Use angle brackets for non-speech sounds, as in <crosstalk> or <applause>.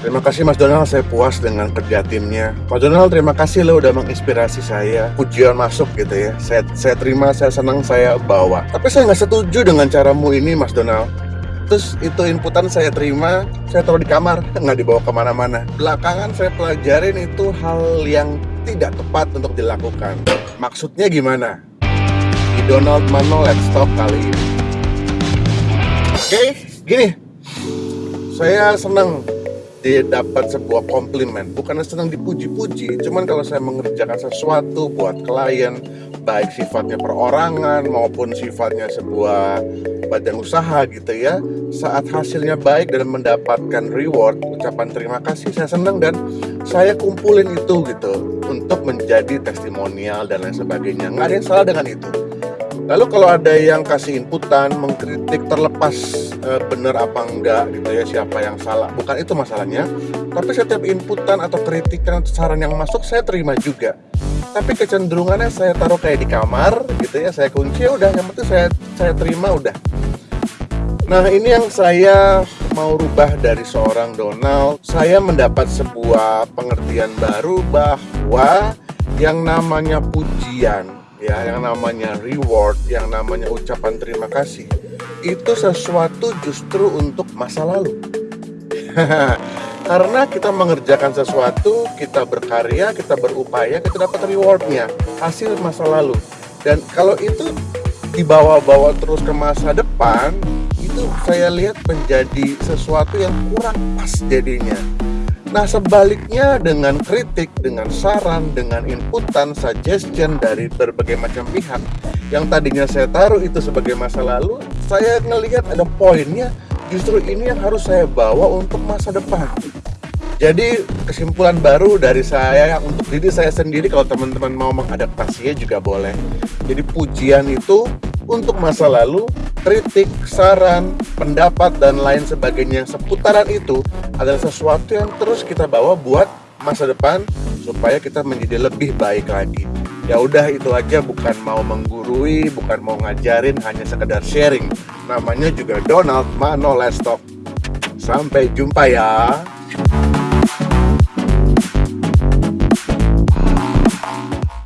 Terima kasih Mas Donald, saya puas dengan kerja timnya. Mas Donald, terima kasih lo udah menginspirasi saya. Pujian masuk gitu ya. Saya, saya terima, saya senang, saya bawa. Tapi saya nggak setuju dengan caramu ini, Mas Donald. Terus itu inputan saya terima, saya taruh di kamar, <laughs> nggak dibawa ke mana-mana. Belakangan saya pelajarin itu hal yang tidak tepat untuk dilakukan. Maksudnya gimana? Di Donald Mano Let's Talk kali ini. Oke, gini. Saya senang dia dapat sebuah komplimen. Bukan senang dipuji-puji cuman kalau saya mengerjakan sesuatu buat klien baik sifatnya perorangan maupun sifatnya sebuah badan usaha gitu ya saat hasilnya baik dan mendapatkan reward ucapan terima kasih saya senang dan saya kumpulin itu gitu untuk menjadi testimonial dan lain sebagainya. Nggak ada yang salah dengan itu Lalu kalau ada yang kasih inputan, mengkritik terlepas e, benar apa enggak gitu ya siapa yang salah, bukan itu masalahnya. Tapi setiap inputan atau kritikan atau saran yang masuk saya terima juga. Tapi kecenderungannya saya taruh kayak di kamar gitu ya, saya kunci ya udah yang penting saya saya terima udah. Nah ini yang saya mau rubah dari seorang Donald. Saya mendapat sebuah pengertian baru bahwa yang namanya pujian ya yang namanya reward, yang namanya ucapan terima kasih itu sesuatu justru untuk masa lalu. <laughs> Karena kita mengerjakan sesuatu, kita berkarya, kita berupaya, kita dapat rewardnya, hasil masa lalu. Dan kalau itu dibawa-bawa terus ke masa depan, itu saya lihat menjadi sesuatu yang kurang pas jadinya. Nah sebaliknya dengan kritik, dengan saran, dengan inputan, suggestion dari berbagai macam pihak yang tadinya saya taruh itu sebagai masa lalu, saya ngelihat ada poinnya justru ini yang harus saya bawa untuk masa depan. Jadi kesimpulan baru dari saya untuk diri saya sendiri kalau teman-teman mau mengadaptasinya juga boleh. Jadi pujian itu untuk masa lalu, kritik, saran, pendapat dan lain sebagainya seputaran itu adalah sesuatu yang terus kita bawa buat masa depan supaya kita menjadi lebih baik lagi. Ya udah itu aja bukan mau menggurui, bukan mau ngajarin, hanya sekedar sharing. Namanya juga Donald Mano Let's Talk. Sampai jumpa ya.